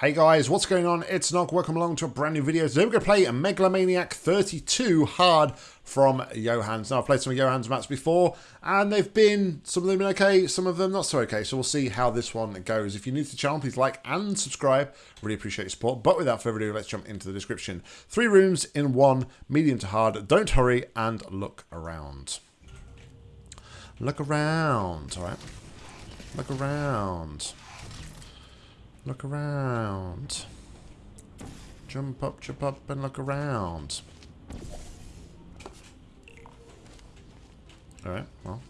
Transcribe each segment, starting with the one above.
Hey guys, what's going on? It's Nog. Welcome along to a brand new video. Today we're going to play Megalomaniac 32 hard from Johans. Now, I've played some of Johans maps before, and they've been, some of them been okay, some of them not so okay. So we'll see how this one goes. If you're new to the channel, please like and subscribe. Really appreciate your support. But without further ado, let's jump into the description. Three rooms in one, medium to hard. Don't hurry and look around. Look around, all right? Look around. Look around. Jump up, jump up, and look around. Alright, well.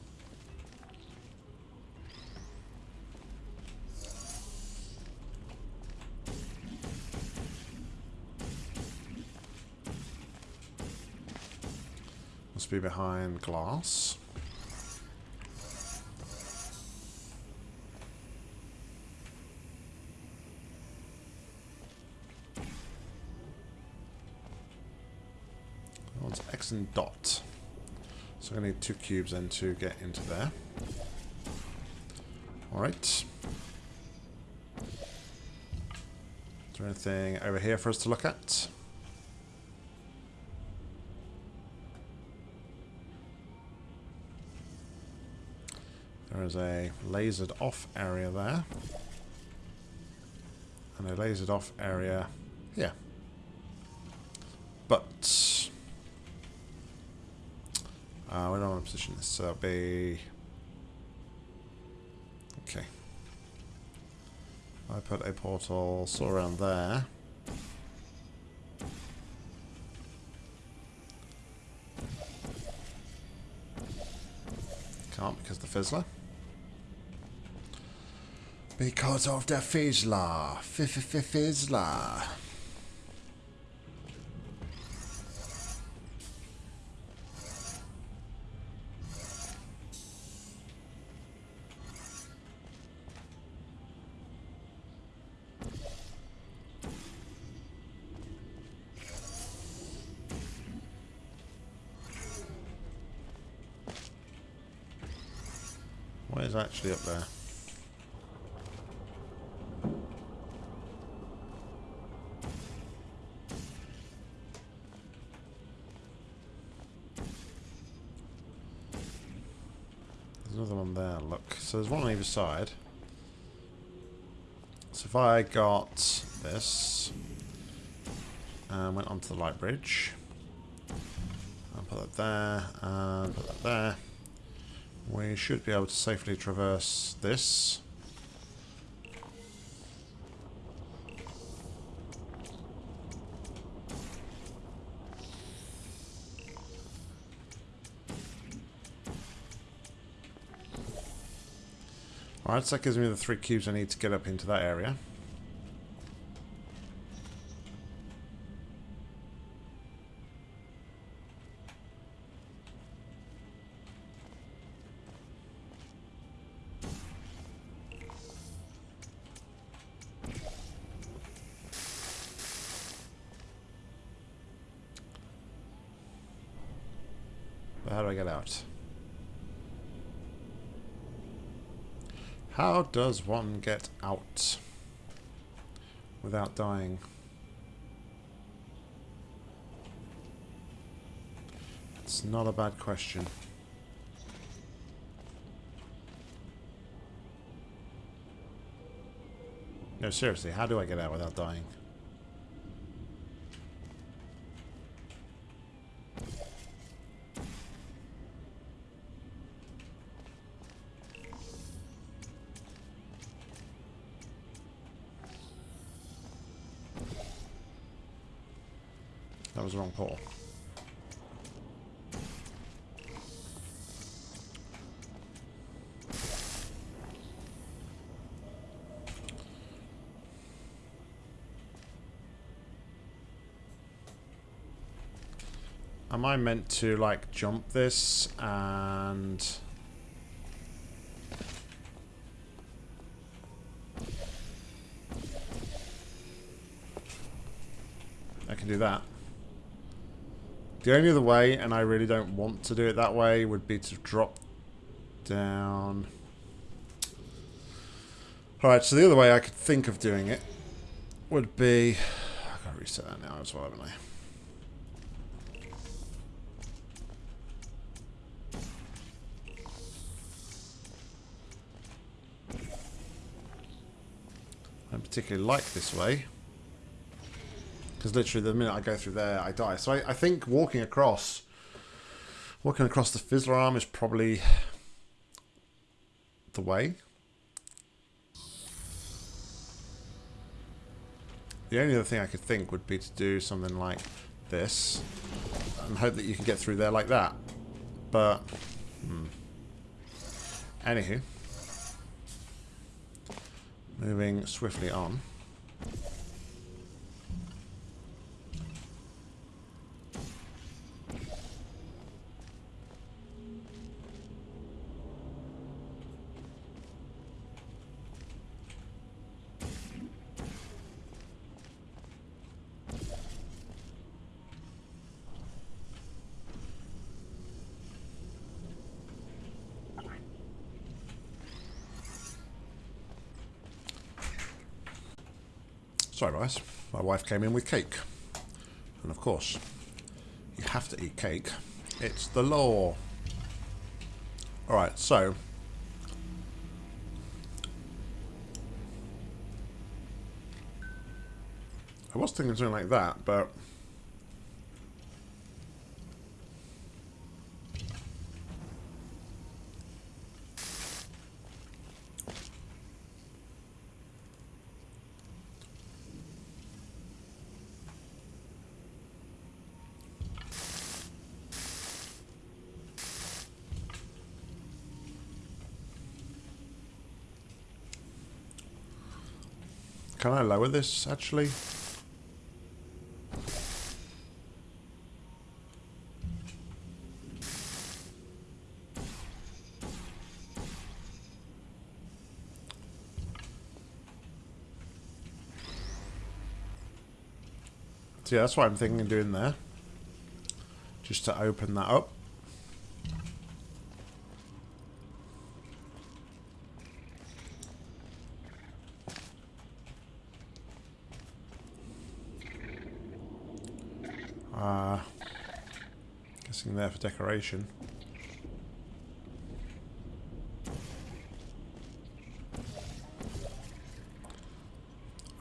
Must be behind glass. One's X and dot. So I need two cubes then to get into there. Alright. Is there anything over here for us to look at? There is a lasered off area there. And a lasered off area here. But uh, we don't want to position this, so be... Okay. I put a portal of around there. Can't because the fizzler. Because of the fizzler. F-f-f-fizzler. What is actually up there? There's another one there, look. So there's one on either side. So if I got this and went onto the light bridge, I'll put that there and put that there. We should be able to safely traverse this. Alright, so that gives me the three cubes I need to get up into that area. How do I get out? How does one get out without dying? It's not a bad question. No, seriously, how do I get out without dying? That was the wrong pole. Am I meant to, like, jump this and... I can do that. The only other way, and I really don't want to do it that way, would be to drop down. Alright, so the other way I could think of doing it would be... I've got to reset that now as well, haven't I? I don't particularly like this way. Because literally the minute I go through there, I die. So I, I think walking across... Walking across the Fizzler arm is probably the way. The only other thing I could think would be to do something like this and hope that you can get through there like that. But, hmm. Anywho. Moving swiftly on. Sorry, guys. My wife came in with cake. And of course, you have to eat cake. It's the law. Alright, so... I was thinking something like that, but... Can I lower this, actually? Yeah, that's what I'm thinking of doing there. Just to open that up. Uh, guessing there for decoration.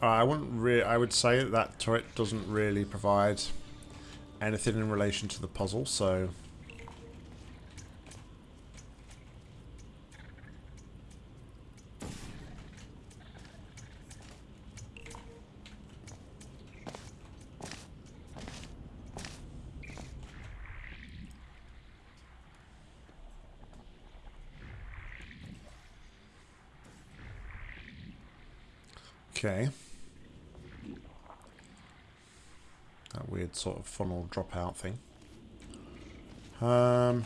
Uh, I wouldn't really. I would say that that turret doesn't really provide anything in relation to the puzzle, so. Okay. That weird sort of funnel dropout thing. Um.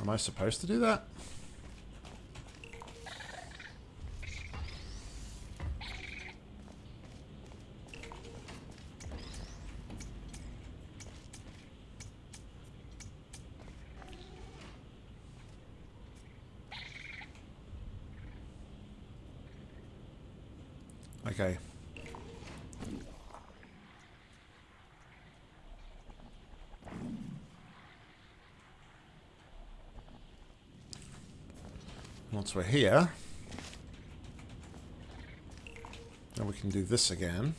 Am I supposed to do that? Okay. Once we're here, then we can do this again.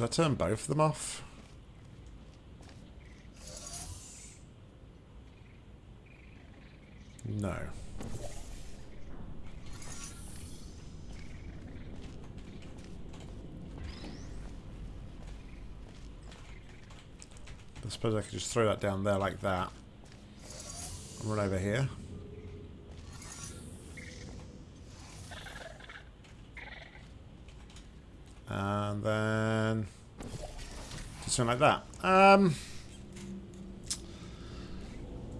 Does I turn both of them off? No. I suppose I could just throw that down there like that. And run over here. And then... Something like that. Um...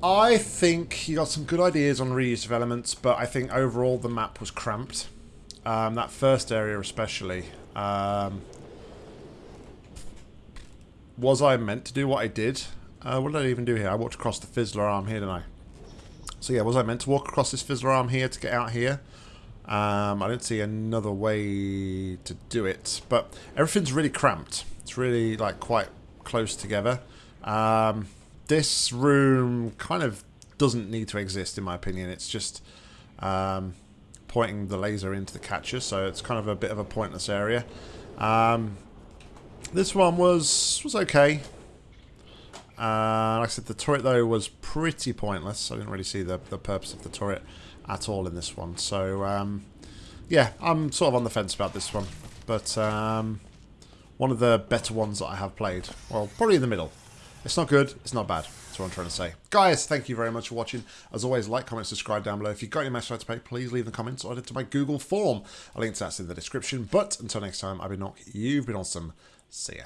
I think you got some good ideas on reuse of elements, but I think overall the map was cramped. Um, that first area especially. Um, was I meant to do what I did? Uh, what did I even do here? I walked across the Fizzler arm here, didn't I? So yeah, was I meant to walk across this Fizzler arm here to get out here? Um, I don't see another way to do it, but everything's really cramped. It's really like quite close together. Um, this room kind of doesn't need to exist in my opinion. It's just um, pointing the laser into the catcher, so it's kind of a bit of a pointless area. Um, this one was was okay. Uh, like I said, the turret though was pretty pointless. I didn't really see the, the purpose of the turret at all in this one. So um, yeah, I'm sort of on the fence about this one. But um, one of the better ones that I have played. Well, probably in the middle. It's not good, it's not bad. That's what I'm trying to say. Guys, thank you very much for watching. As always, like, comment, subscribe down below. If you've got any message to pay, please leave the comments or add it to my Google form. A link to that's in the description. But until next time, I've been Nock. You've been awesome. See ya.